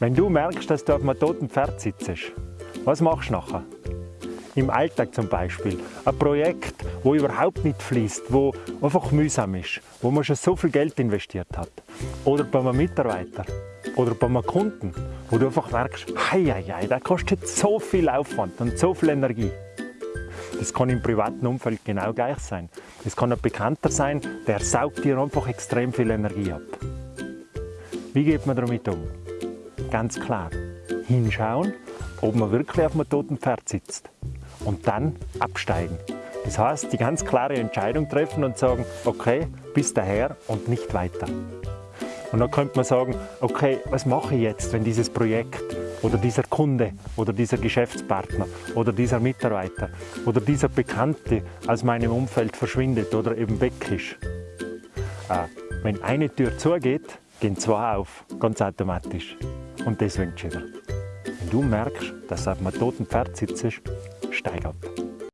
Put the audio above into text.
Wenn du merkst, dass du auf einem toten Pferd sitzt, was machst du nachher? Im Alltag zum Beispiel. Ein Projekt, wo überhaupt nicht fließt, wo einfach mühsam ist, wo man schon so viel Geld investiert hat. Oder bei einem Mitarbeiter. Oder bei einem Kunden, wo du einfach merkst, hei, hei, hei, der kostet so viel Aufwand und so viel Energie. Das kann im privaten Umfeld genau gleich sein. Es kann ein Bekannter sein, der saugt dir einfach extrem viel Energie ab. Wie geht man damit um? Ganz klar, hinschauen, ob man wirklich auf einem toten Pferd sitzt und dann absteigen. Das heißt, die ganz klare Entscheidung treffen und sagen, okay, bis daher und nicht weiter. Und dann könnte man sagen, okay, was mache ich jetzt, wenn dieses Projekt oder dieser Kunde oder dieser Geschäftspartner oder dieser Mitarbeiter oder dieser Bekannte aus meinem Umfeld verschwindet oder eben weg ist. Äh, wenn eine Tür zugeht, gehen zwei auf, ganz automatisch. Und das wünsche ich dir. Wenn du merkst, dass du auf einem toten Pferd sitzt, steig ab.